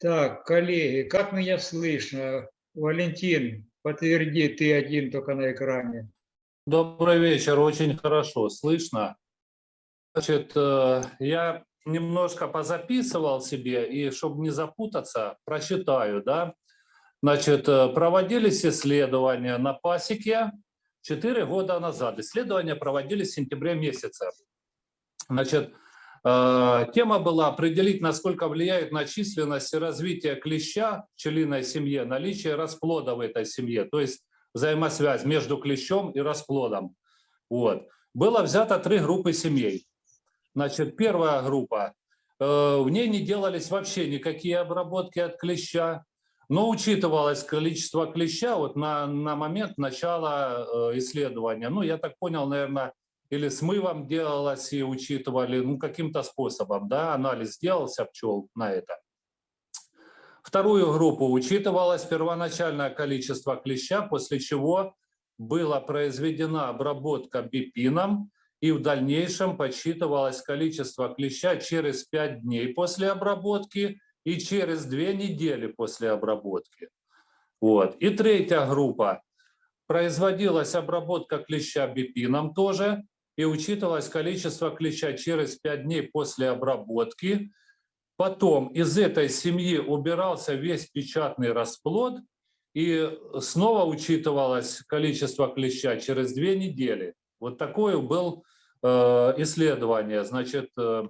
Так, коллеги, как меня слышно? Валентин, подтверди, ты один только на экране. Добрый вечер, очень хорошо слышно. Значит, э, я немножко позаписывал себе, и чтобы не запутаться, прочитаю, да. Значит, э, проводились исследования на пасеке 4 года назад. Исследования проводились в сентябре месяце. Значит, тема была определить, насколько влияет на численность и развитие клеща в пчелиной семье наличие расплода в этой семье, то есть взаимосвязь между клещом и расплодом. Вот. Было взято три группы семей. Значит, первая группа, э, в ней не делались вообще никакие обработки от клеща, но учитывалось количество клеща вот на, на момент начала э, исследования. Ну, я так понял, наверное, или смывом делалось и учитывали, ну, каким-то способом, да, анализ делался пчел на это. Вторую группу учитывалось первоначальное количество клеща, после чего была произведена обработка бипином, и в дальнейшем подсчитывалось количество клеща через 5 дней после обработки и через 2 недели после обработки. Вот. И третья группа. Производилась обработка клеща бипином тоже, и учитывалось количество клеща через 5 дней после обработки. Потом из этой семьи убирался весь печатный расплод, и снова учитывалось количество клеща через 2 недели. Вот такое был Э, исследование. Значит, э,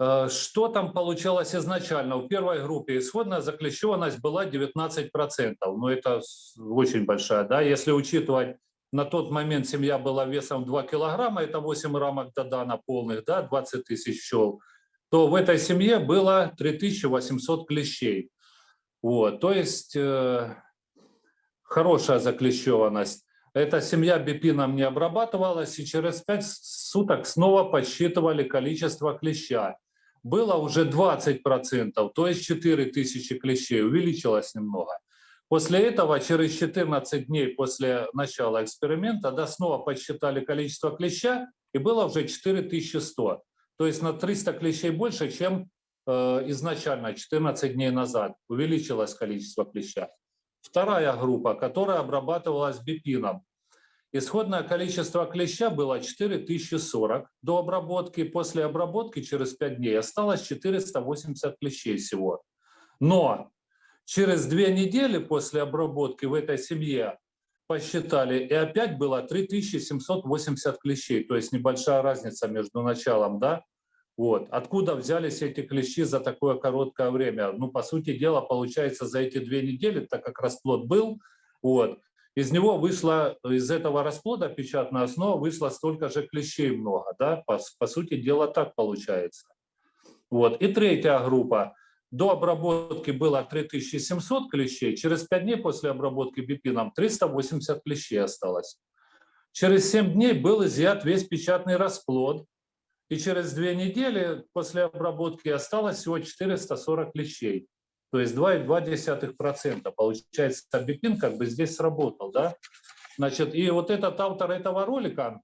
э, что там получалось изначально? В первой группе исходная заклещенность была 19%. Ну, это очень большая, да, если учитывать, на тот момент семья была весом 2 килограмма, это 8 рамок додана полных, да, 20 тысяч пчел, то в этой семье было 3800 клещей. Вот, то есть э, хорошая заклещенность. Эта семья бипином не обрабатывалась, и через 5 суток снова подсчитывали количество клеща. Было уже 20%, то есть 4000 клещей, увеличилось немного. После этого, через 14 дней после начала эксперимента, да, снова подсчитали количество клеща, и было уже 4100. То есть на 300 клещей больше, чем э, изначально, 14 дней назад. Увеличилось количество клеща. Вторая группа, которая обрабатывалась бипином. Исходное количество клеща было 4040 до обработки. После обработки через 5 дней осталось 480 клещей всего. Но через две недели после обработки в этой семье посчитали, и опять было 3780 клещей. То есть небольшая разница между началом, да, вот. Откуда взялись эти клещи за такое короткое время? Ну, по сути дела, получается, за эти две недели, так как расплод был, вот, из него вышло, из этого расплода печатная основа вышло столько же клещей много. Да? По, по сути дела так получается. Вот. И третья группа. До обработки было 3700 клещей, через 5 дней после обработки бипином 380 клещей осталось. Через 7 дней был изъят весь печатный расплод, и через две недели после обработки осталось всего 440 клещей. То есть 2,2%. Получается, бипин как бы здесь сработал. Да? Значит, и вот этот автор этого ролика,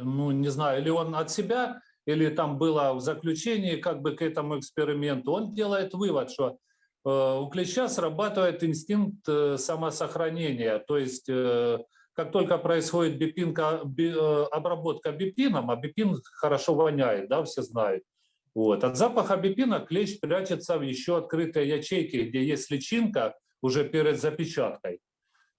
ну не знаю, или он от себя, или там было в заключении как бы к этому эксперименту, он делает вывод, что э, у клеща срабатывает инстинкт э, самосохранения. То есть э, как только происходит бипинка, би, обработка бипином, а бипин хорошо воняет, да, все знают. Вот. От запаха бипина клещ прячется в еще открытой ячейке, где есть личинка уже перед запечаткой.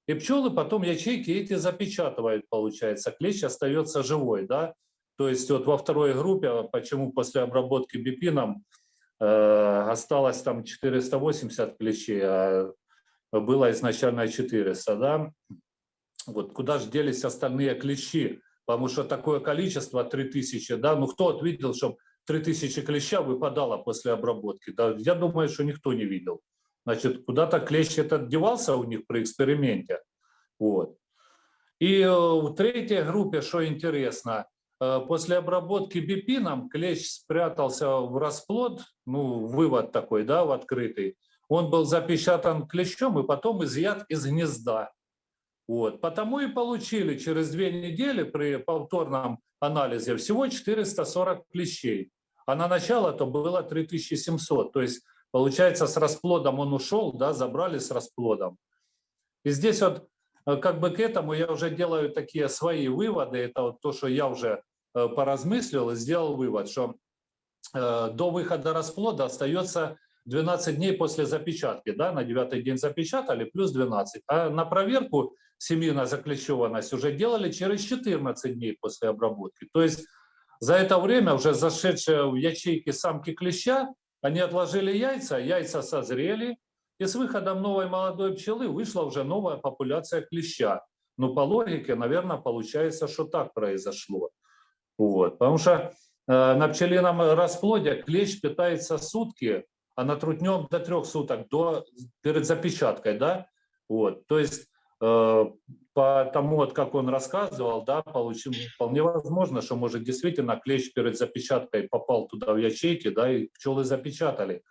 И пчелы потом ячейки эти запечатывают, получается. Клещ остается живой, да. То есть вот во второй группе, почему после обработки бипином э, осталось там 480 клещей, а было изначально 400, да. Вот куда же делись остальные клещи? Потому что такое количество 3000, да, ну кто видел, чтобы 3000 клеща выпадало после обработки? Да, я думаю, что никто не видел. Значит, куда-то клещ этот девался у них при эксперименте. Вот. И э, в третьей группе, что интересно, после обработки бипином клещ спрятался в расплод, ну, вывод такой, да, в открытый. Он был запечатан клещом и потом изъят из гнезда. Вот. Потому и получили через две недели при повторном анализе всего 440 клещей. а на начало то было 3700. То есть, получается, с расплодом он ушел, да, забрали с расплодом. И здесь вот э, как бы к этому я уже делаю такие свои выводы. Это вот то, что я уже э, поразмыслил и сделал вывод, что э, до выхода расплода остается 12 дней после запечатки, да, на девятый день запечатали, плюс 12. А на проверку семьи на заклещеванность уже делали через 14 дней после обработки. То есть за это время уже зашедшие в ячейки самки клеща, они отложили яйца, яйца созрели, и с выходом новой молодой пчелы вышла уже новая популяция клеща. Ну, по логике, наверное, получается, что так произошло. Вот. Потому что на пчелином расплоде клещ питается сутки, а на трутнем до трех суток до, перед запечаткой. Да? Вот. То есть по тому, вот, как он рассказывал, да, получим, вполне возможно, что, может, действительно клещ перед запечаткой попал туда в ячейки, да, и пчелы запечатали.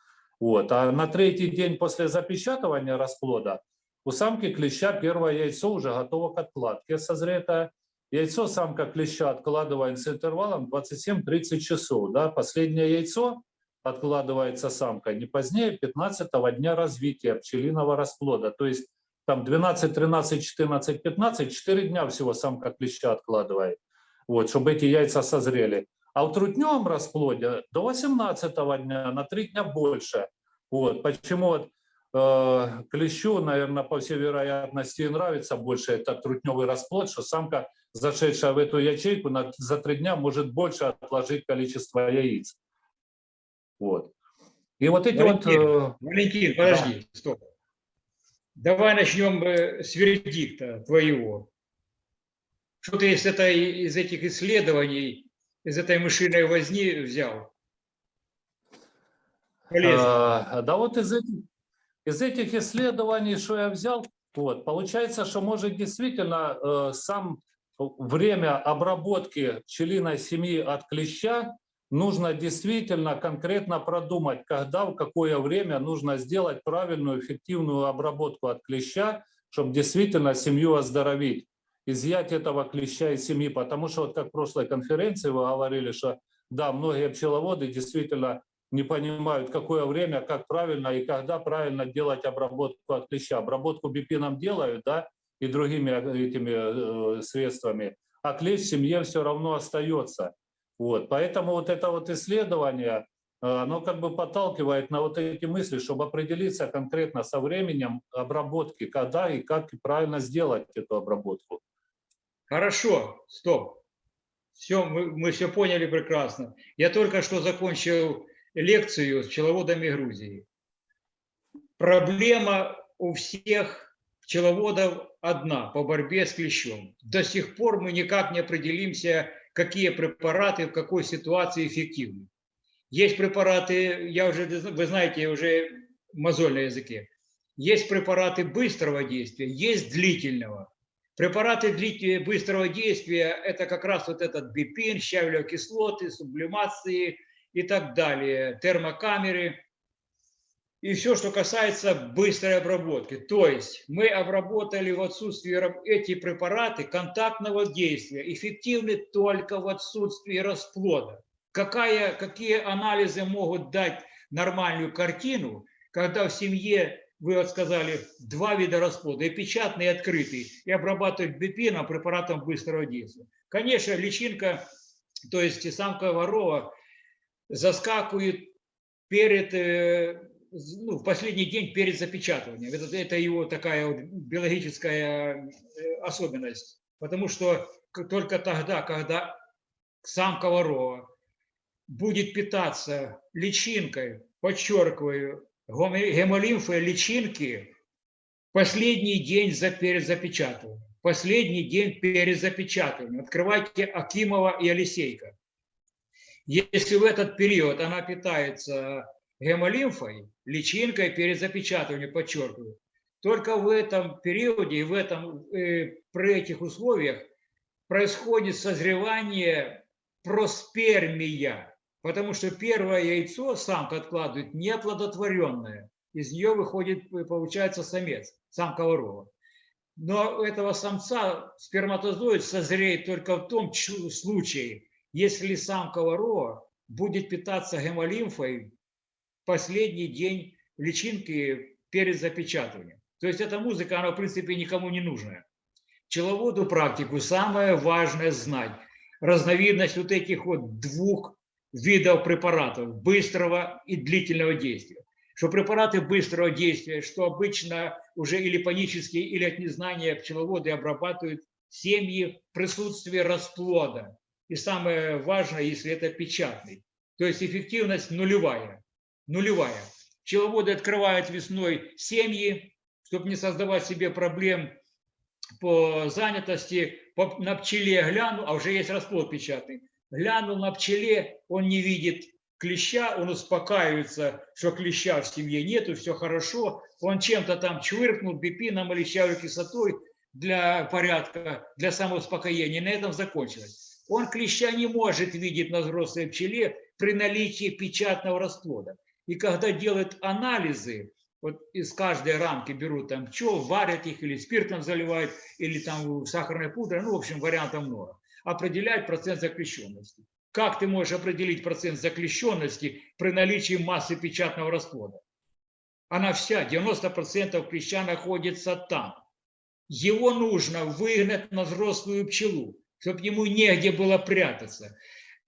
Вот. А на третий день после запечатывания расплода у самки клеща первое яйцо уже готово к откладке, созретое. Яйцо самка клеща откладывает с интервалом 27-30 часов. Да. Последнее яйцо откладывается самка не позднее 15 дня развития пчелиного расплода. То есть там 12, 13, 14, 15, 4 дня всего самка клеща откладывает, вот, чтобы эти яйца созрели. А в трутневом расплоде до 18 дня, на 3 дня больше. Вот, почему вот, э, клещу, наверное, по всей вероятности нравится больше этот трутневый расплод, что самка, зашедшая в эту ячейку, на, за 3 дня может больше отложить количество яиц. Вот. И вот эти Валентин, вот... э, Валентин, подожди, стоп. Давай начнем э, с вердикта твоего. Что ты из, этой, из этих исследований, из этой мышиной возни взял? Полезно. А, Да вот из этих, из этих исследований, что я взял, вот, получается, что может действительно э, сам время обработки пчелиной семьи от клеща нужно действительно конкретно продумать, когда, в какое время нужно сделать правильную, эффективную обработку от клеща, чтобы действительно семью оздоровить, изъять этого клеща из семьи. Потому что, вот как в прошлой конференции вы говорили, что да, многие пчеловоды действительно не понимают, какое время, как правильно и когда правильно делать обработку от клеща. Обработку бипином делают, да, и другими этими э, средствами, а клещ в семье все равно остается. Вот, поэтому вот это вот исследование, э, оно как бы подталкивает на вот эти мысли, чтобы определиться конкретно со временем обработки, когда и как правильно сделать эту обработку. Хорошо, стоп. Все, мы, мы все поняли прекрасно. Я только что закончил лекцию с пчеловодами Грузии. Проблема у всех пчеловодов одна по борьбе с клещом. До сих пор мы никак не определимся, какие препараты в какой ситуации эффективны. Есть препараты, я уже, вы знаете, уже мозоль на языке. Есть препараты быстрого действия, есть длительного. Препараты длительного быстрого действия – это как раз вот этот бипин, щавелевые кислоты, сублимации и так далее, термокамеры и все, что касается быстрой обработки. То есть мы обработали в отсутствии эти препараты контактного действия, эффективны только в отсутствии расплода. Какая, какие анализы могут дать нормальную картину, когда в семье вы сказали, два вида расплода, и печатный, и открытый, и обрабатывать бипином, препаратом быстрого действия. Конечно, личинка, то есть самка ворова, заскакивает перед, э, ну, в последний день перед запечатыванием. Это, это его такая вот биологическая э, особенность. Потому что только тогда, когда самка ворова будет питаться личинкой, подчеркиваю, гемолимфой личинки последний день за перед запечатыванием. Последний день перед запечатыванием. Открывайте Акимова и Алисейка. Если в этот период она питается гемолимфой, личинкой перед запечатыванием, подчеркиваю, только в этом периоде и в этом, э, при этих условиях происходит созревание проспермия, потому что первое яйцо самка откладывает неоплодотворенное, из нее выходит, получается, самец, самка ворова. Но у этого самца сперматозоид созреет только в том случае, если самка ворова будет питаться гемолимфой последний день личинки перед запечатыванием. То есть эта музыка, она в принципе никому не нужна. Пчеловоду практику самое важное знать разновидность вот этих вот двух видов препаратов, быстрого и длительного действия. Что препараты быстрого действия, что обычно уже или панически, или от незнания пчеловоды обрабатывают семьи в присутствии расплода. И самое важное, если это печатный. То есть эффективность нулевая. Нулевая. Пчеловоды открывают весной семьи, чтобы не создавать себе проблем по занятости, по, на пчеле гляну, а уже есть расплод печатный. Глянул на пчеле, он не видит клеща, он успокаивается, что клеща в семье нету, все хорошо. Он чем-то там чвыркнул бипином или щавой кислотой для порядка, для самоуспокоения. На этом закончилось. Он клеща не может видеть на взрослой пчеле при наличии печатного расплода. И когда делают анализы, вот из каждой рамки берут там пчел, варят их или спиртом заливают, или там сахарной пудрой, ну, в общем, вариантов много. Определяют процент заключенности. Как ты можешь определить процент заключенности при наличии массы печатного расплода? Она вся, 90% клеща находится там. Его нужно выгнать на взрослую пчелу, чтобы ему негде было прятаться.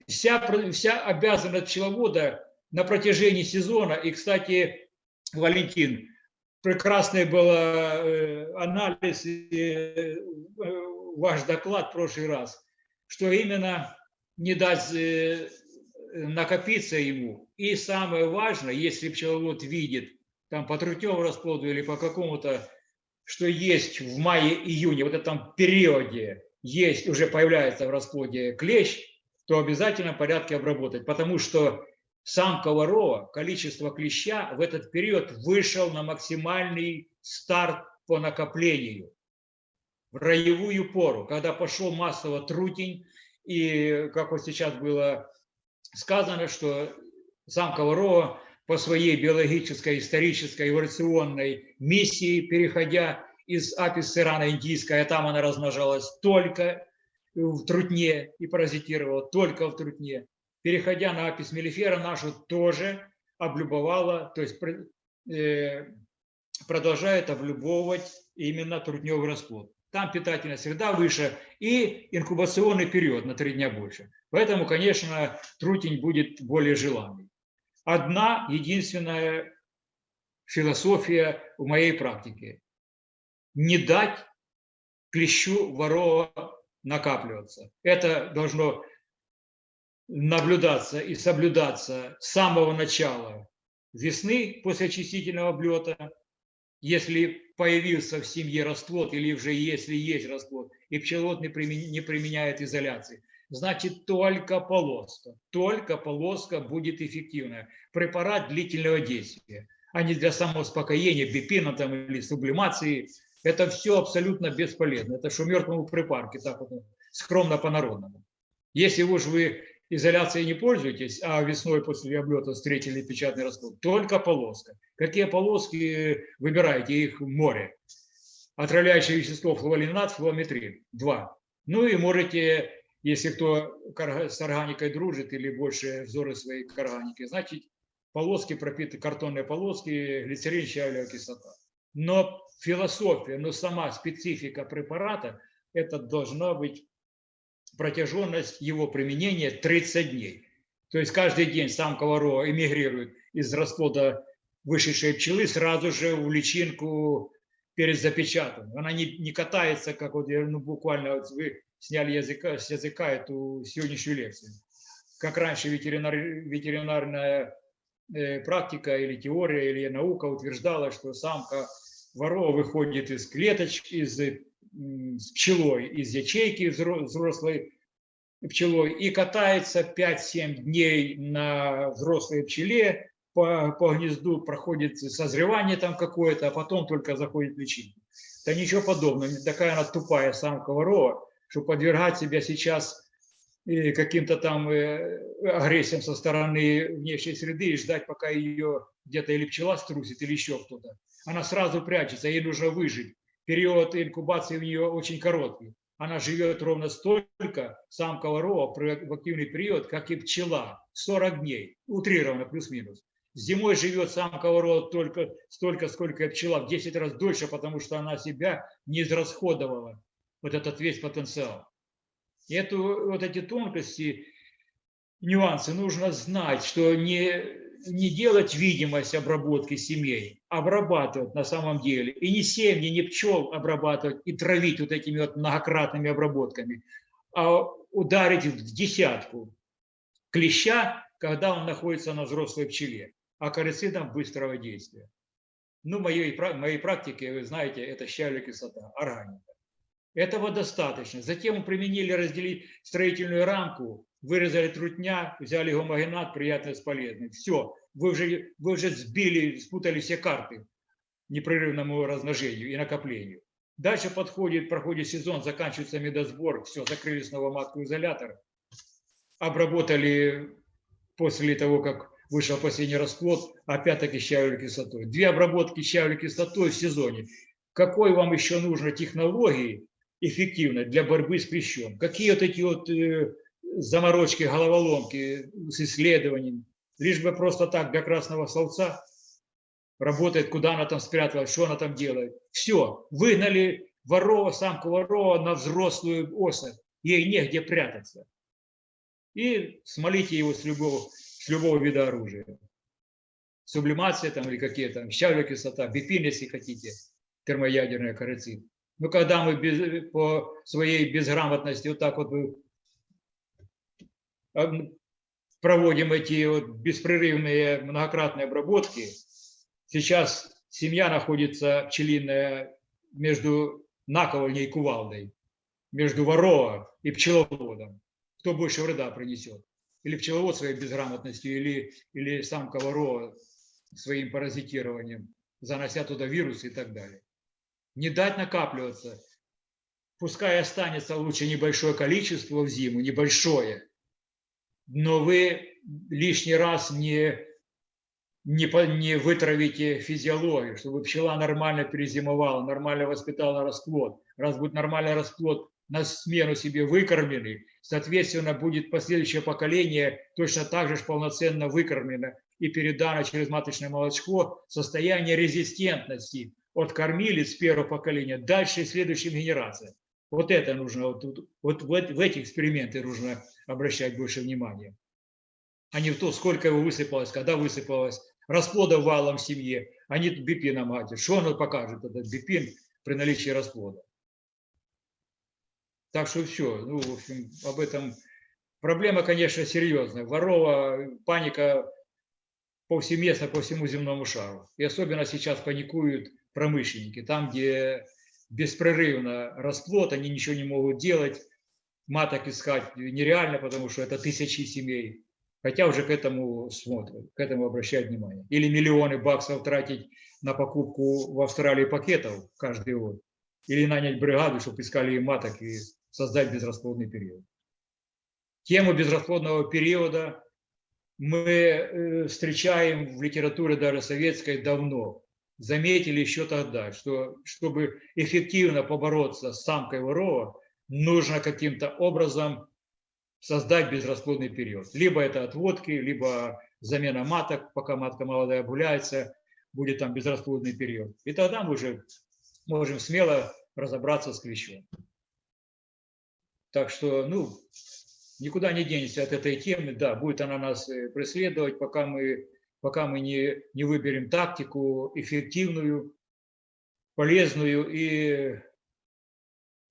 Вся, вся обязанность пчеловода на протяжении сезона, и, кстати, Валентин, прекрасный был э, анализ и э, ваш доклад в прошлый раз, что именно не дать э, накопиться ему. И самое важное, если пчеловод видит там по трутневому расплоду или по какому-то, что есть в мае-июне, вот этом периоде есть, уже появляется в расплоде клещ, то обязательно в порядке обработать, потому что самка ворова, количество клеща в этот период вышел на максимальный старт по накоплению роевую пору, когда пошел массово трутень, и, как вот сейчас было сказано, что самка ворова по своей биологической, исторической, эволюционной миссии, переходя из апис ирана индийская, там она размножалась только в трутне и паразитировала только в трутне переходя на апис мелифера, нашу тоже облюбовала, то есть э, продолжает облюбовывать именно трутневый расплод. Там питательная среда выше и инкубационный период на три дня больше. Поэтому, конечно, трутень будет более желанный. Одна единственная философия в моей практике. Не дать клещу ворова накапливаться. Это должно наблюдаться и соблюдаться с самого начала весны после очистительного облета, если появился в семье расплод или уже если есть расплод, и пчеловод не применяет изоляции, значит только полоска, только полоска будет эффективная. Препарат длительного действия, а не для самоуспокоения, бипина там, или сублимации. Это все абсолютно бесполезно. Это что мертвому припарке, так вот скромно по-народному. Если уж вы изоляцией не пользуетесь, а весной после облета встретили печатный расплод, только полоска. Какие полоски выбираете? Их море. Отравляющее вещество флуолинат, флуометрин. Два. Ну и можете, если кто с органикой дружит или больше взоры своей к органике, значит полоски пропиты, картонные полоски, глицерин, щавелевая кислота. Но философия, но сама специфика препарата, это должна быть протяженность его применения 30 дней. То есть каждый день самка ворова эмигрирует из расплода вышедшей пчелы сразу же в личинку перед запечатанным. Она не, не катается, как вот ну, буквально вот вы сняли языка, с языка эту сегодняшнюю лекцию. Как раньше ветеринар, ветеринарная э, практика или теория, или наука утверждала, что самка ворова выходит из клеточки, из с пчелой из ячейки взрослой пчелой и катается 5-7 дней на взрослой пчеле по, по гнезду, проходит созревание там какое-то, а потом только заходит в личинку. Да ничего подобного, такая она тупая самка ворова, что подвергать себя сейчас э, каким-то там э, агрессиям со стороны внешней среды и ждать, пока ее где-то или пчела струсит, или еще кто-то. Она сразу прячется, ей нужно выжить период инкубации у нее очень короткий. она живет ровно столько, самка ворова, в активный период, как и пчела, 40 дней, утрированно, плюс-минус. Зимой живет самка ворова только столько, сколько и пчела, в 10 раз дольше, потому что она себя не израсходовала, вот этот весь потенциал. И эту, вот эти тонкости, нюансы нужно знать, что не не делать видимость обработки семей, обрабатывать на самом деле. И не семьи, не пчел обрабатывать и травить вот этими вот многократными обработками, а ударить в десятку клеща, когда он находится на взрослой пчеле, а акарицидом быстрого действия. Ну, моей, моей практике, вы знаете, это щавелевая кислота, органика. Этого достаточно. Затем мы применили разделить строительную рамку вырезали трутня, взяли гомогенат, приятное с полезным. Все, вы уже, вы уже сбили, спутали все карты непрерывному размножению и накоплению. Дальше подходит, проходит сезон, заканчивается медосбор, все, закрыли снова матку изолятор, обработали после того, как вышел последний расплод, опять-таки щавелевой кислотой. Две обработки щавелевой кислотой в сезоне. Какой вам еще нужно технологии эффективной для борьбы с клещом? Какие вот эти вот э, заморочки, головоломки с исследованиями, лишь бы просто так для красного словца работает, куда она там спряталась, что она там делает. Все, выгнали ворова, самку ворова на взрослую особь, ей негде прятаться. И смолите его с любого, с любого вида оружия. Сублимация там или какие там, щавелевая кислота, бипин, если хотите, термоядерная корицин. Но когда мы без, по своей безграмотности вот так вот проводим эти вот беспрерывные многократные обработки. Сейчас семья находится пчелиная между наковальней и кувалдой, между ворова и пчеловодом. Кто больше вреда принесет? Или пчеловод своей безграмотностью, или, или самка ворова своим паразитированием, занося туда вирусы и так далее. Не дать накапливаться. Пускай останется лучше небольшое количество в зиму, небольшое, но вы лишний раз не, не, не вытравите физиологию, чтобы пчела нормально перезимовала, нормально воспитала расплод. Раз будет нормальный расплод, на смену себе выкормленный, соответственно, будет последующее поколение точно так же полноценно выкормлено и передано через маточное молочко состояние резистентности от кормилец первого поколения дальше следующим генерациям. Вот это нужно, вот, вот в, в эти эксперименты нужно обращать больше внимания, а не в то, сколько его высыпалось, когда высыпалось, расплода валом в семье, а не бипина мать. Что оно покажет, этот бипин при наличии расплода? Так что все, ну, в общем, об этом проблема, конечно, серьезная. Ворова, паника повсеместно по всему земному шару. И особенно сейчас паникуют промышленники. Там, где беспрерывно расплод, они ничего не могут делать, маток искать нереально, потому что это тысячи семей. Хотя уже к этому смотрят, к этому обращают внимание. Или миллионы баксов тратить на покупку в Австралии пакетов каждый год. Или нанять бригаду, чтобы искали маток и создать безрасплодный период. Тему безрасплодного периода мы э, встречаем в литературе даже советской давно. Заметили еще тогда, что чтобы эффективно побороться с самкой ворова, нужно каким-то образом создать безрасплодный период. Либо это отводки, либо замена маток, пока матка молодая обуляется, будет там безрасплодный период. И тогда мы уже можем смело разобраться с клещом. Так что, ну, никуда не денешься от этой темы. Да, будет она нас э, преследовать, пока мы, пока мы не, не выберем тактику эффективную, полезную и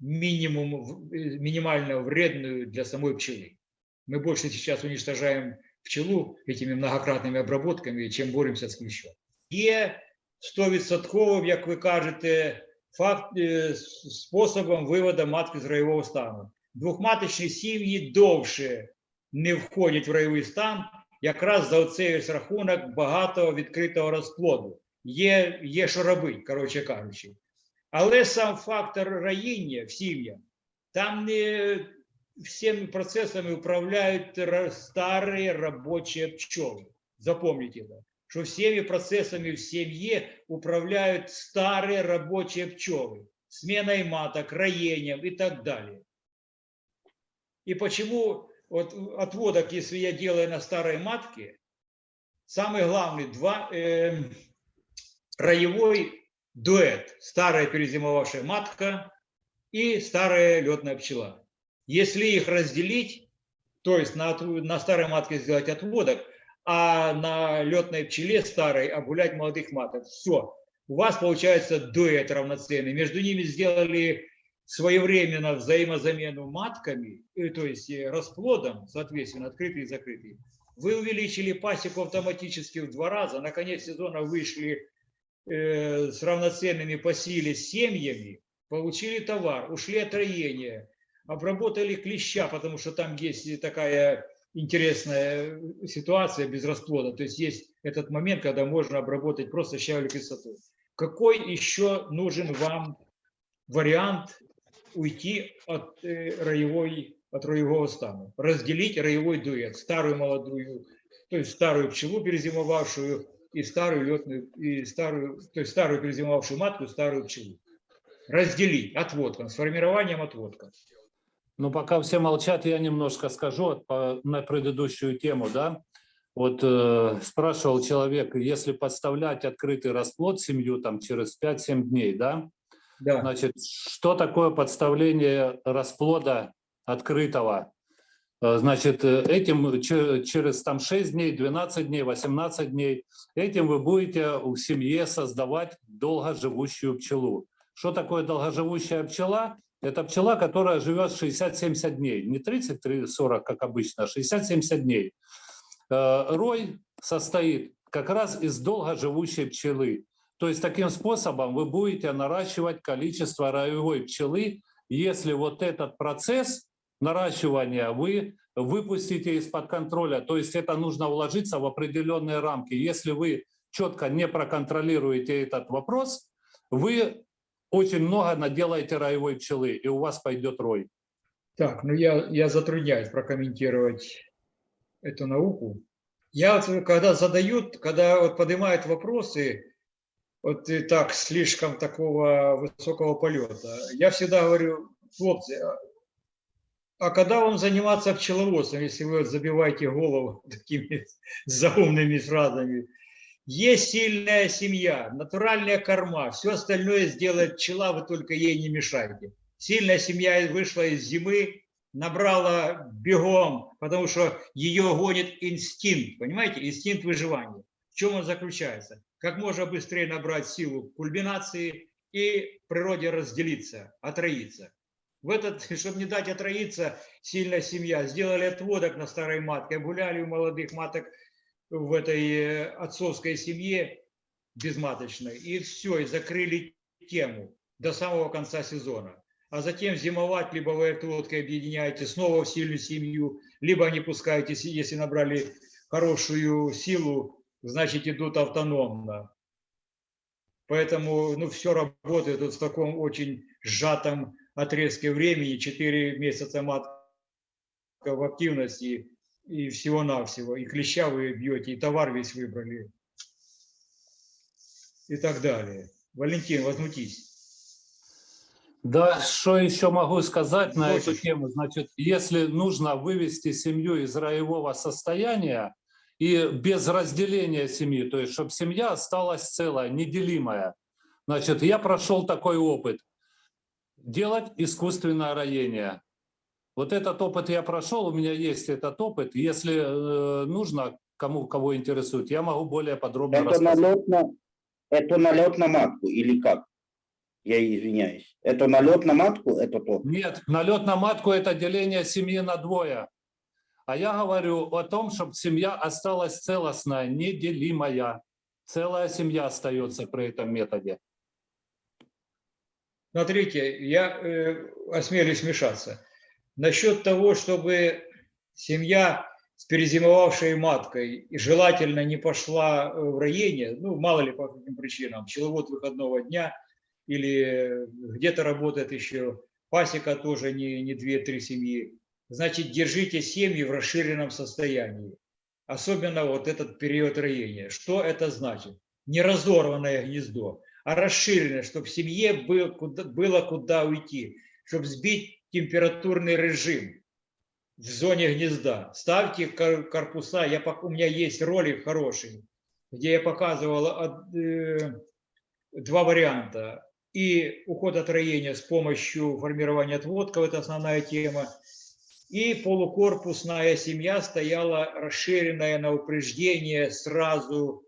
минимум, э, минимально вредную для самой пчелы. Мы больше сейчас уничтожаем пчелу этими многократными обработками, чем боремся з кліщом. Є 100%, як ви кажете, факт, э, способом виводу матки з райового стану. Двохматочні сім'ї довше не входять в райовий стан, якраз за оцей рахунок багато відкритого розплоду. Є, є що робити, коротше кажучи. Але сам фактор роїння в сім'ях, там не всеми процессами управляют старые рабочие пчелы. Запомните это, что всеми процессами в семье управляют старые рабочие пчелы. сменой маток, роением и так далее. И почему вот отводок, если я делаю на старой матке, самый главный два, э, роевой дуэт. Старая перезимовавшая матка и старая летная пчела. Если их разделить, то есть на, на старой матке сделать отводок, а на летной пчеле старой обгулять молодых маток, все. У вас получается дуэт равноценный. Между ними сделали своевременно взаимозамену матками, э, то есть э, расплодом, соответственно, открытый и закрытый. Вы увеличили пасеку автоматически в два раза. На конец сезона вышли с равноценными по силе семьями, получили товар, ушли от роения, обработали клеща, потому что там есть такая интересная ситуация без расплода. То есть есть этот момент, когда можно обработать просто щавелевой кислотой. Какой еще нужен вам вариант уйти от э, роевой, от роевого стана? Разделить роевой дуэт, старую молодую, то есть старую пчелу перезимовавшую и старую летную, и старую, то есть старую перезимовавшую матку, старую пчелу. Разделить отводком, с формированием отводка. Ну, пока все молчат, я немножко скажу по- на предыдущую тему, да. Вот э, спрашивал человек, если подставлять открытый расплод семью там через 5-7 дней, да, Да. значит, что такое подставление расплода открытого? Э, Значит, э, этим че- через там 6 дней, 12 дней, 18 дней, этим вы будете в семье создавать долгоживущую пчелу. Что такое долгоживущая пчела? Это пчела, которая живет 60-70 дней. Не 30-40, как обычно, а 60-70 дней. Э, Рой состоит как раз из долгоживущей пчелы. То есть таким способом вы будете наращивать количество роевой пчелы, если вот этот процесс наращивания вы выпустите из-под контроля. То есть это нужно уложиться в определенные рамки. Если вы четко не проконтролируете этот вопрос, вы очень много наделаете роевой пчелы, и у вас пойдет рой. Так, ну я, я затрудняюсь прокомментировать эту науку. Я когда задают, когда вот поднимают вопросы, вот и так слишком такого высокого полета, я всегда говорю, хлопцы, а- когда вам заниматься пчеловодством, если вы забиваете голову такими заумными фразами? Есть сильная семья, натуральная корма, все остальное сделает пчела, вы только ей не мешайте. Сильная семья вышла из зимы, набрала бегом, потому что ее гонит инстинкт, понимаете, инстинкт выживания. В чем он заключается? Как можно быстрее набрать силу кульминации и природе разделиться, отроиться. В этот, чтобы не дать отроиться, сильная семья сделали отводок на старой матке, гуляли у молодых маток в этой э, отцовской семье безматочной, и все, и закрыли тему до самого конца сезона. А затем зимовать, либо вы отводкой объединяете снова в сильную семью, либо не пускаете, если набрали хорошую силу, значит идут автономно. Поэтому ну, все работает вот в таком очень сжатом отрезке времени, 4 месяца матка в активности, и всего-навсего. И клеща вы бьете, и товар весь выбрали, и так далее. Валентин, возмутись. Да, что еще могу сказать на эту тему? Значит, если нужно вывести семью из роевого состояния и без разделения семьи, то есть чтобы семья осталась целая, неделимая, значит, я прошел такой опыт. Делать искусственное роение. Вот этот опыт я прошел, у меня есть этот опыт. Если э, нужно, кому кого интересует, я могу более подробно Это рассказать. налет на, это налет на матку или как? Я извиняюсь. Это налет на матку, это то. Нет, налет на матку – это деление семьи на двое. А я говорю о том, чтобы семья осталась целостная, неделимая. Целая семья остается при этом методе. Смотрите, я э, осмелюсь вмешаться. Насчет того, чтобы семья с перезимовавшей маткой и желательно не пошла э, в роение, ну, мало ли по каким причинам, пчеловод выходного дня или где-то работает еще, пасека тоже не, не 2-3 семьи, значит, держите семьи в расширенном состоянии. Особенно вот этот период роения. Что это значит? Не разорванное гнездо, а расширенное, чтобы в семье было куда, было куда уйти, чтобы сбить температурный режим в зоне гнезда. Ставьте кор- корпуса, я, у меня есть ролик хороший, где я показывал э, два варианта. И уход от роения с помощью формирования отводков, это основная тема. И полукорпусная семья стояла расширенная на упреждение сразу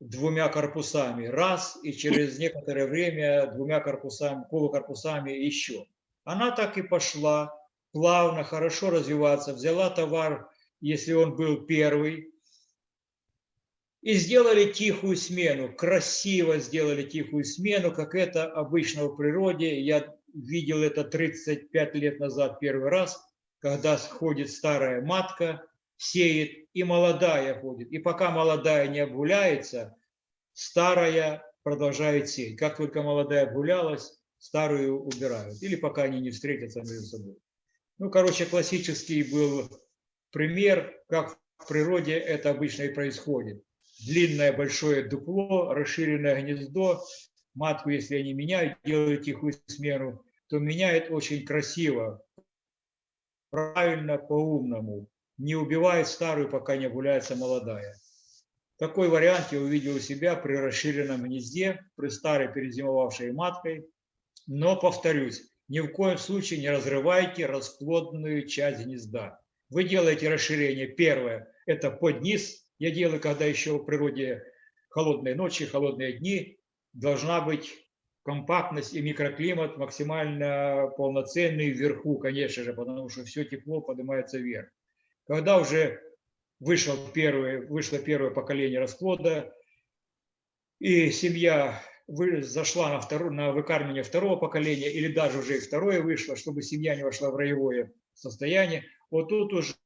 двумя корпусами. Раз, и через некоторое время двумя корпусами, полукорпусами еще. Она так и пошла, плавно, хорошо развиваться. Взяла товар, если он был первый, и сделали тихую смену, красиво сделали тихую смену, как это обычно в природе. Я видел это 35 лет назад первый раз, когда ходит старая матка, сеет, и молодая ходит. И пока молодая не обгуляется, старая продолжает сеять. Как только молодая обгулялась, старую убирают. Или пока они не встретятся между собой. Ну, короче, классический был пример, как в природе это обычно и происходит длинное большое дупло, расширенное гнездо. Матку, если они меняют, делают тихую смену, то меняют очень красиво, правильно, по-умному. Не убивает старую, пока не гуляется молодая. Такой вариант я увидел у себя при расширенном гнезде, при старой перезимовавшей маткой. Но, повторюсь, ни в коем случае не разрывайте расплодную часть гнезда. Вы делаете расширение. Первое – это под низ, я делаю, когда еще в природе холодные ночи, холодные дни, должна быть компактность и микроклимат максимально полноценный вверху, конечно же, потому что все тепло поднимается вверх. Когда уже вышел первый, вышло первое поколение расплода, и семья зашла на, второе, на выкармливание второго поколения, или даже уже и второе вышло, чтобы семья не вошла в роевое состояние, вот тут уже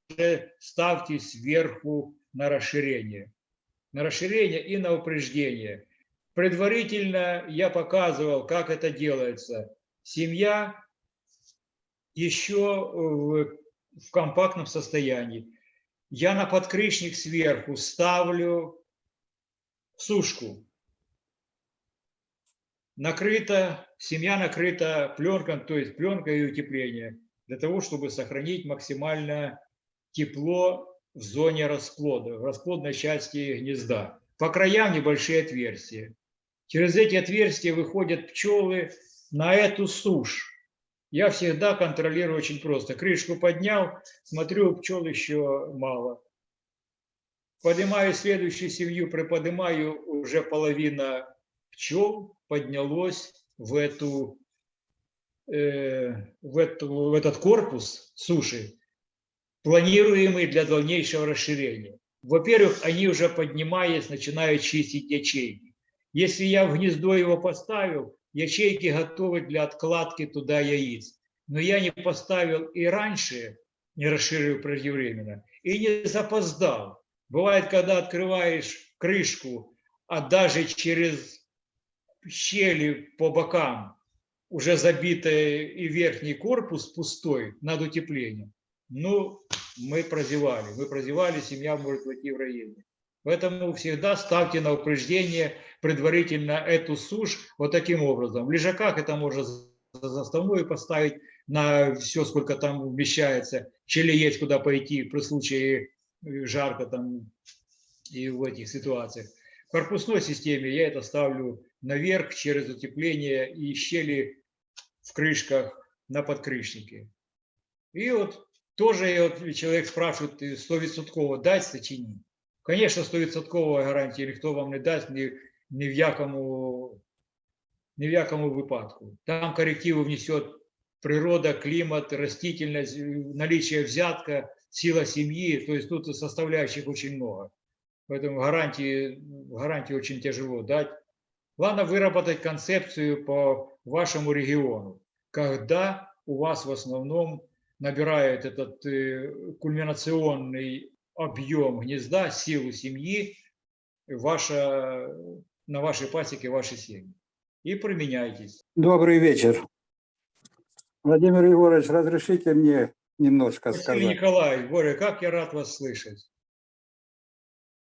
ставьте сверху на расширение. На расширение и на упреждение. Предварительно я показывал, как это делается. Семья еще в, в компактном состоянии. Я на подкрышник сверху ставлю сушку. Накрыта, семья накрыта пленкой, то есть пленкой и утепление, для того, чтобы сохранить максимально тепло в зоне расплода, в расплодной части гнезда. По краям небольшие отверстия. Через эти отверстия выходят пчелы на эту сушь. Я всегда контролирую очень просто. Крышку поднял, смотрю, пчел еще мало. Поднимаю следующую семью, приподнимаю, уже половина пчел поднялось в, эту, э, в, эту, в этот корпус суши планируемый для дальнейшего расширения. Во-первых, они уже поднимаясь, начинают чистить ячейки. Если я в гнездо его поставил, ячейки готовы для откладки туда яиц. Но я не поставил и раньше, не расширил преждевременно, и не запоздал. Бывает, когда открываешь крышку, а даже через щели по бокам уже забитый и верхний корпус пустой над утеплением, ну, мы прозевали. Мы прозевали, семья может войти в районе. Поэтому всегда ставьте на упреждение предварительно эту сушь вот таким образом. В лежаках это можно за заставную поставить на все, сколько там вмещается. Чили есть куда пойти при случае э, жарко там и в этих ситуациях. В корпусной системе я это ставлю наверх через утепление и щели в крышках на подкрышнике. И вот тоже вот человек спрашивает, 100% дать сочинить. Конечно, 100% гарантії ніхто вам не дасть ні, ні, в якому, ні в якому випадку. Там коррективы внесет природа, климат, растительность, наличие взятка, сила семьи. То есть тут составляющих очень много. Поэтому гарантии, гарантии очень тяжело дать. Главное выработать концепцию по вашему региону, когда у вас в основном набирает этот э, кульминационный объем гнезда, силу семьи, ваша, на вашей пасеке, вашей семьи. И применяйтесь. Добрый вечер. Владимир Егорович, разрешите мне немножко Василий сказать. Николаевич, Боря, как я рад вас слышать.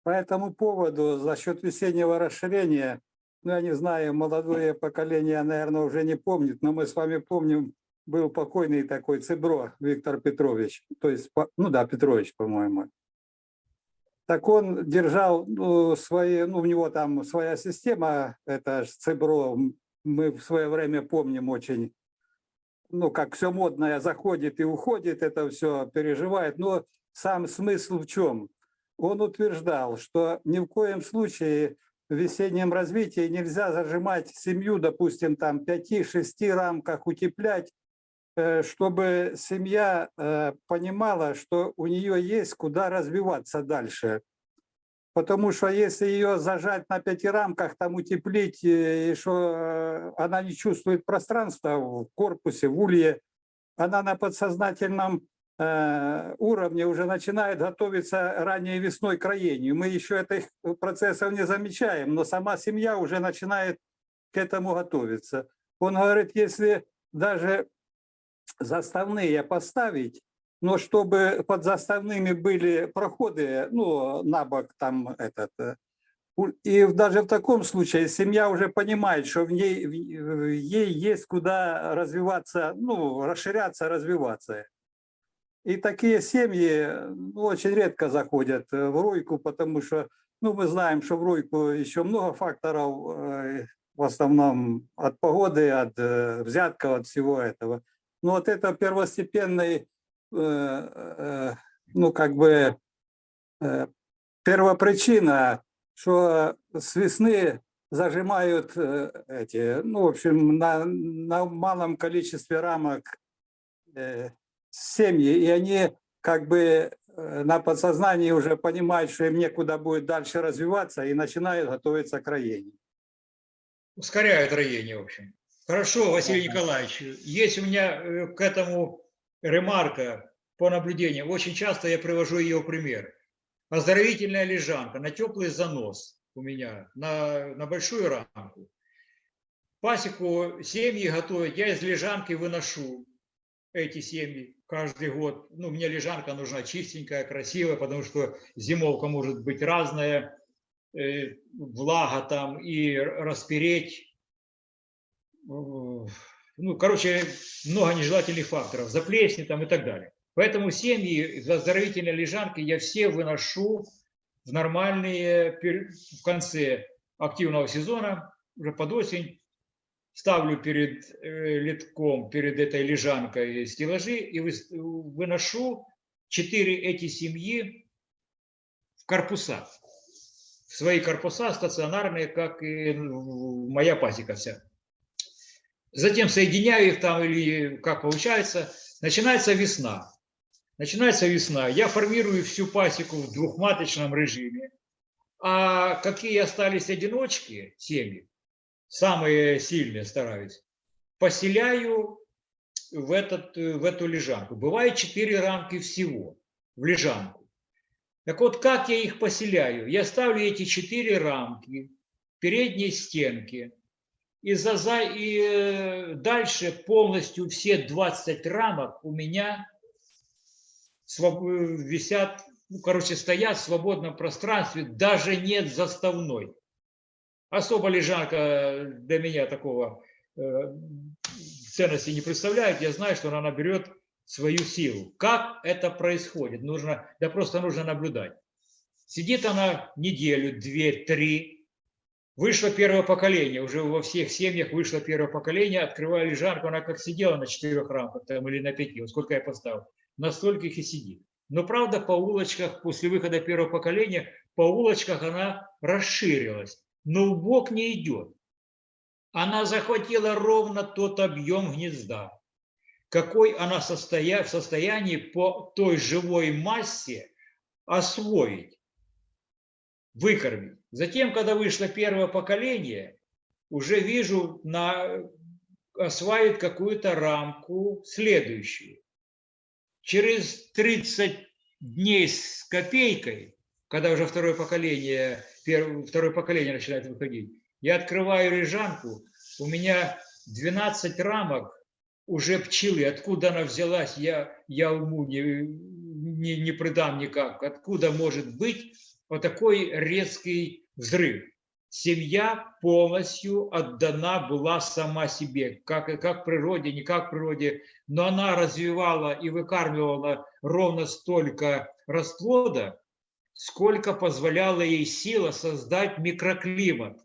По этому поводу, за счет весеннего расширения, ну, я не знаю, молодое поколение, наверное, уже не помнит, но мы с вами помним, был покойный такой Цибро Виктор Петрович, то есть, ну да, Петрович, по-моему. Так он держал ну, свои, ну, у него там своя система, это м, мы в свое время помним очень, ну, как все модное заходит и уходит, это все переживает, но сам смысл в чем? Он утверждал, что ни в коем случае в весеннем развитии нельзя зажимать семью, допустим, там 5-6 рамках утеплять, чтобы семья э, понимала, что у нее есть куда развиваться дальше. Потому что если ее зажать на пяти рамках, там утеплить, э, и что э, она не чувствует пространства в корпусе, в улье, она на подсознательном э, уровне уже начинает готовиться ранней весной к роению. Мы еще этих процессов не замечаем, но сама семья уже начинает к этому готовиться. Он говорит, если даже заставные поставить, но чтобы под заставными были проходы, ну, на бок там этот, э, и даже в таком случае семья уже понимает, что в ней, в- ей есть куда развиваться, ну, расширяться, развиваться. И такие семьи ну, очень редко заходят э, в ройку, потому что, ну, мы знаем, что в ройку еще много факторов, э, в основном от погоды, от взятков, от всего этого. Но вот это первостепенный, э, э, ну, как бы, э, первопричина, что с весны зажимают э, эти, ну, в общем, на, на малом количестве рамок э, семьи, и они как бы э, на подсознании уже понимают, что им некуда будет дальше развиваться, и начинают готовиться к роению. ускоряют роение, в общем. Хорошо, Василий Николаевич, есть у меня э, к этому ремарка по наблюдению. Очень часто я привожу ее пример. Оздоровительная лежанка на теплый занос у меня, на, на большую рамку. Пасеку семьи готовят, я из лежанки выношу эти семьи каждый год. Ну, мне лежанка нужна чистенькая, красивая, потому что зимовка может быть разная, э, влага там и распереть. Э, Ну, короче, много нежелательных факторов, заплесни там и так далее. Поэтому семьи из оздоровительной лежанки я все выношу в нормальные, в конце активного сезона, уже под осень, ставлю перед э, литком, перед этой лежанкой стеллажи и выношу четыре эти семьи в корпуса. В свои корпуса стационарные, как и моя пасека вся. Затем соединяю их там или как получается. Начинается весна. Начинается весна. Я формирую всю пасеку в двухматочном режиме. А какие остались одиночки, семьи, самые сильные стараюсь, поселяю в, этот, в эту лежанку. Бывает четыре рамки всего в лежанку. Так вот, как я их поселяю? Я ставлю эти четыре рамки в передней стенке, и, за, за, и э, дальше полностью все 20 рамок у меня э, висят, ну, короче, стоят в свободном пространстве, даже нет заставной. Особо лежанка для меня такого э, ценности не представляет. Я знаю, что она наберет свою силу. Как это происходит? Нужно, да просто нужно наблюдать. Сидит она неделю, две, три. Вышло первое поколение, уже во всех семьях вышло первое поколение. Открываю лежанку, она как сидела на четырех рамках там, или на пяти, вот сколько я поставил. На стольких и сидит. Но правда по улочках, после выхода первого поколения, по улочках она расширилась, но в бок не идет. Она захватила ровно тот объем гнезда, какой она состоя- в состоянии по той живой массе освоить, выкормить. Затем, когда вышло первое поколение, уже вижу, на, осваивает какую-то рамку следующую. Через 30 дней с копейкой, когда уже второе поколение, первое, второе поколение начинает выходить, я открываю лежанку, у меня 12 рамок уже пчелы. Откуда она взялась, я, я уму не, не, не придам никак. Откуда может быть вот такой резкий взрыв? семья полностью отдана была сама себе, как, как природе, не как природе, но она развивала и выкармливала ровно столько расплода, сколько позволяла ей сила создать микроклимат,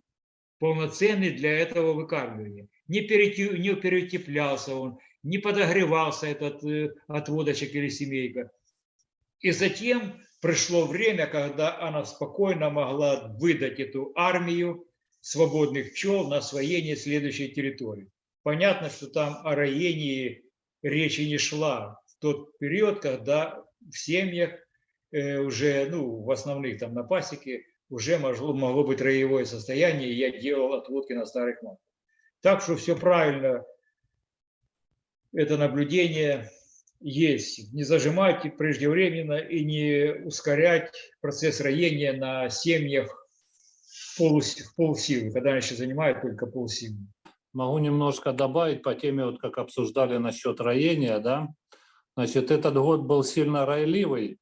полноценный для этого выкармливания. Не, перете- не переутеплялся он, не подогревался этот э, отводочек или семейка. И затем пришло время, когда она спокойно могла выдать эту армию свободных пчел на освоение следующей территории. Понятно, что там о роении речи не шла в тот период, когда в семьях э, уже, ну, в основных там на пасеке, уже могло, могло быть роевое состояние, и я делал отводки на старых матках. Так что все правильно, это наблюдение есть. Не зажимать преждевременно и не ускорять процесс роения на семьях в полсилы, когда они еще занимают только полсилы. Могу немножко добавить по теме, вот как обсуждали насчет роения, да. Значит, этот год был сильно ройливый.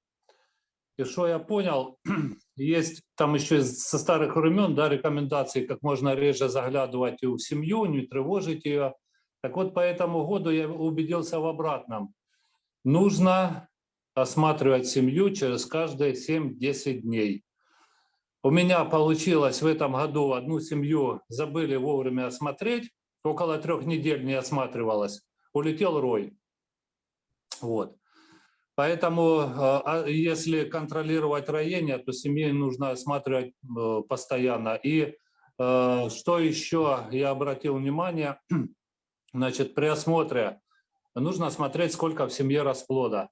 И что я понял, есть там еще со старых времен, да, рекомендации, как можно реже заглядывать в семью, не тревожить ее. Так вот, по этому году я убедился в обратном. Нужно осматривать семью через каждые 7-10 дней. У меня получилось в этом году одну семью забыли вовремя осмотреть, около трех недель не осматривалась, улетел рой. Вот. Поэтому, э, а если контролировать роение, то семьи нужно осматривать э, постоянно. И э, что еще я обратил внимание, значит, при осмотре нужно смотреть, сколько в семье расплода.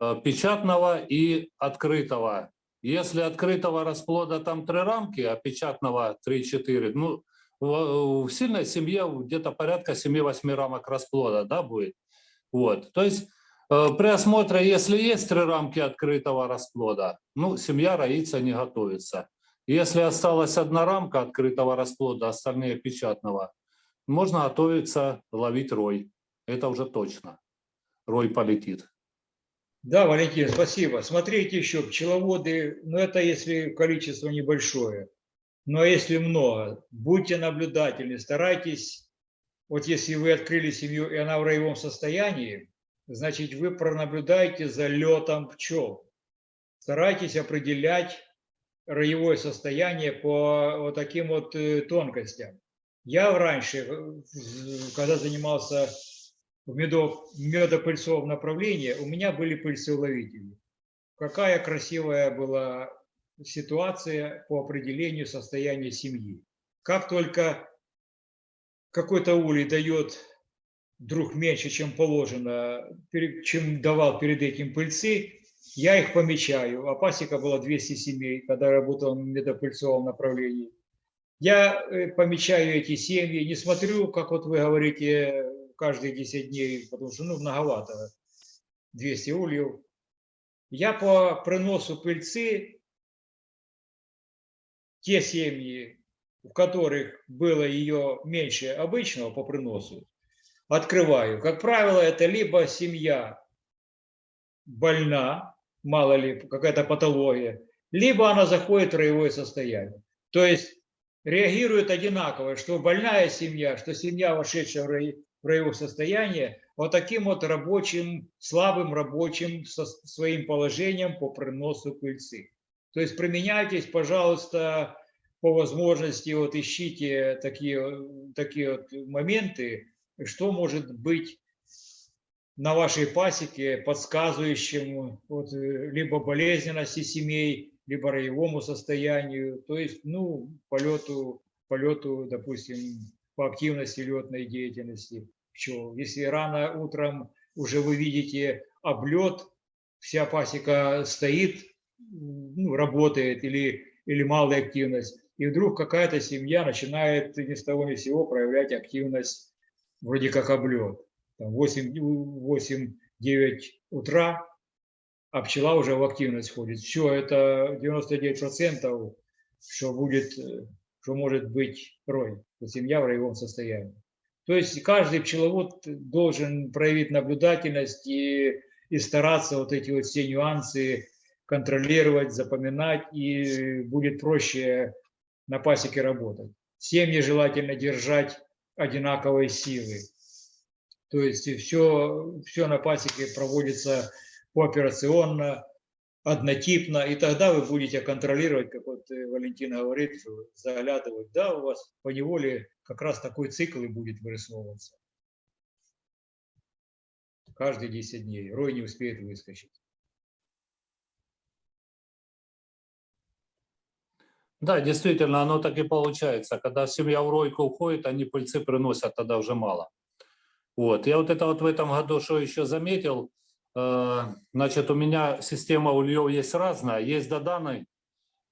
э, Печатного и открытого. Если открытого расплода там три рамки, а печатного 3-4, ну, в сильной семье где-то порядка 7-8 рамок расплода да, будет. Вот. То есть э, при осмотре, если есть три рамки открытого расплода, ну, семья роиться не готовится. Если осталась одна рамка открытого расплода, остальные печатного, можно готовиться ловить рой. Это уже точно. Рой полетит. Да, Валентин, спасибо. Смотрите еще, пчеловоды, ну это если количество небольшое, но если много, будьте наблюдательны, старайтесь, вот если вы открыли семью и она в роевом состоянии, значит вы пронаблюдаете за летом пчел. Старайтесь определять роевое состояние по вот таким вот э, тонкостям. Я раньше, э, когда занимался в медов, медопыльцовом направлении, у меня были пыльцеуловители. Какая красивая была ситуация по определению состояния семьи. Как только какой-то улей дает вдруг меньше, чем положено, чем давал перед этим пыльцы, я их помечаю. А пасека была 200 семей, когда работал в медопыльцовом направлении. Я э, помечаю эти семьи, не смотрю, как вот вы говорите, каждые 10 дней, потому что ну, многовато, 200 ульев. Я по приносу пыльцы, те семьи, в которых было ее меньше обычного по приносу, открываю. Как правило, это либо семья больна, мало ли, какая-то патология, либо она заходит в роевое состояние. То есть реагирует одинаково, что больная семья, что семья, вошедшая в рой- в роевое состояние, вот таким вот рабочим, слабым рабочим со своим положением по приносу пыльцы. То есть применяйтесь, пожалуйста, по возможности, вот ищите такие, такие вот моменты, что может быть на вашей пасеке, подсказывающим вот, э, либо болезненности семей, либо роевому состоянию, то есть, ну, полету, полету, допустим, по активности летной деятельности пчел. Если рано утром уже вы видите облет, вся пасека стоит, ну, работает или, или малая активность, и вдруг какая-то семья начинает ни с того ни с сего проявлять активность вроде как облет. Там 8-9 утра, а пчела уже в активность входит. Все, это 99%, что будет, э, что может быть рой, семья в роевом состоянии. То есть каждый пчеловод должен проявить наблюдательность и, и стараться вот эти вот все нюансы контролировать, запоминать, и будет проще на пасеке работать. Семьи желательно держать одинаковой силы. То есть все, все на пасеке проводится пооперационно, однотипно, и тогда вы будете контролировать, как вот э, Валентина говорит, заглядывать, да, у вас по неволе как раз такой цикл и будет вырисовываться. Каждые 10 дней. Рой не успеет выскочить. Да, действительно, оно так и получается. Когда семья в ройку уходит, они пыльцы приносят тогда уже мало. Вот. Я вот это вот в этом году что еще заметил, значит, у меня система ульев есть разная. Есть доданы,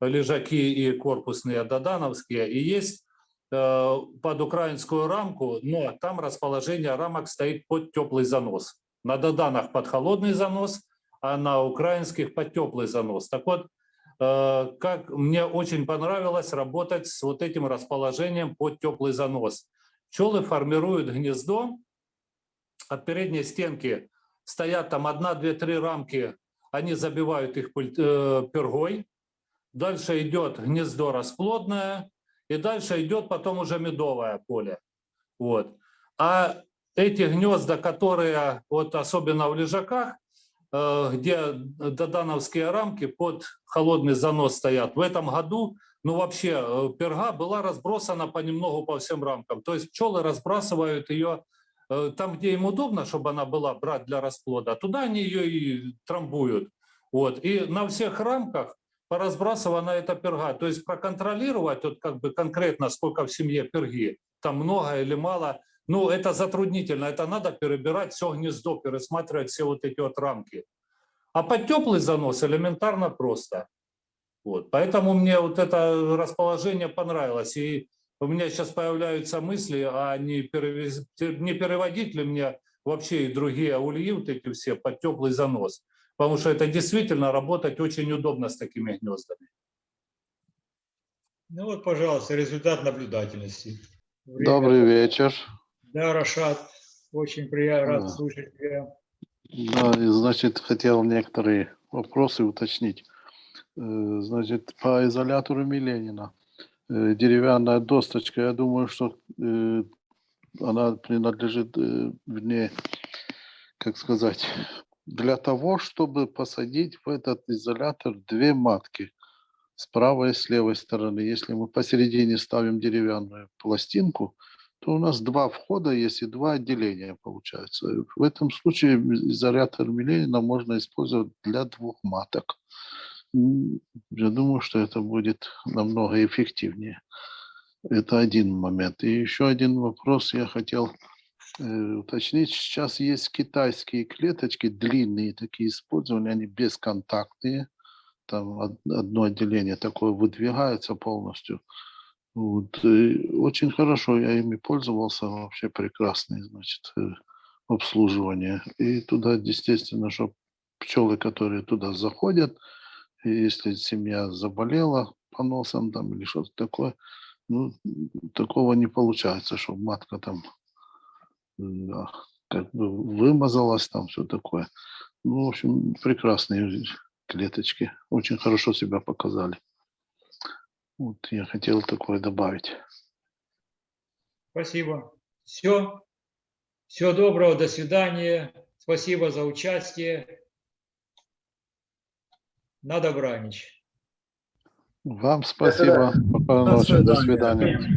лежаки и корпусные додановские, и есть э, под украинскую рамку, но там расположение рамок стоит под теплый занос. На доданах под холодный занос, а на украинских под теплый занос. Так вот, э, как мне очень понравилось работать с вот этим расположением под теплый занос. Пчелы формируют гнездо, от передней стенки стоят там одна, две, три рамки, они забивают их э, пергой. Дальше идет гнездо расплодное, и дальше идет потом уже медовое поле. Вот. А эти гнезда, которые вот особенно в лежаках, э, где додановские рамки под холодный занос стоят, в этом году, ну вообще, э, перга была разбросана понемногу по всем рамкам. То есть пчелы разбрасывают ее там, где им удобно, чтобы она была брать для расплода, туда они ее и трамбуют. Вот. И на всех рамках поразбрасывана эта перга. То есть проконтролировать вот как бы конкретно, сколько в семье перги, там много или мало, ну это затруднительно. Это надо перебирать все гнездо, пересматривать все вот эти вот рамки. А под теплый занос элементарно просто. Вот. Поэтому мне вот это расположение понравилось. И у меня сейчас появляются мысли, а не, перевез- не переводить ли мне вообще и другие ульи, вот эти все, под теплый занос. Потому что это действительно работать очень удобно с такими гнездами. Ну вот, пожалуйста, результат наблюдательности. Время- Добрый вечер. Да, Рашат, очень приятно рад Да. слушать тебя. Да, и, значит, хотел некоторые вопросы уточнить. Э, Значит, по изолятору Миленина. Э, Деревянная досточка, я думаю, что э, она принадлежит, э, вернее, как сказать, для того, чтобы посадить в этот изолятор две матки с правой и с левой стороны. Если мы посередине ставим деревянную пластинку, то у нас два входа есть и два отделения получается. В этом случае изолятор Миленина можно использовать для двух маток. Я думаю, что это будет намного эффективнее. Это один момент. И еще один вопрос я хотел э, уточнить. Сейчас есть китайские клеточки, длинные такие использования, они бесконтактные. Там од- одно отделение такое выдвигается полностью. Вот, очень хорошо, я ими пользовался, вообще прекрасное, значит, э, обслуживание. И туда, естественно, что пчелы, которые туда заходят, если семья заболела поносом там или что-то такое, ну, такого не получается, что матка там да, как бы вымазалась, там все такое. Ну, в общем, прекрасные клеточки, очень хорошо себя показали. Вот я хотел такое добавить. Спасибо. Все. Всего доброго, до свидания. Спасибо за участие. На добраніч. Вам спасибо. Спокойной До ночи. До свидания. свидания.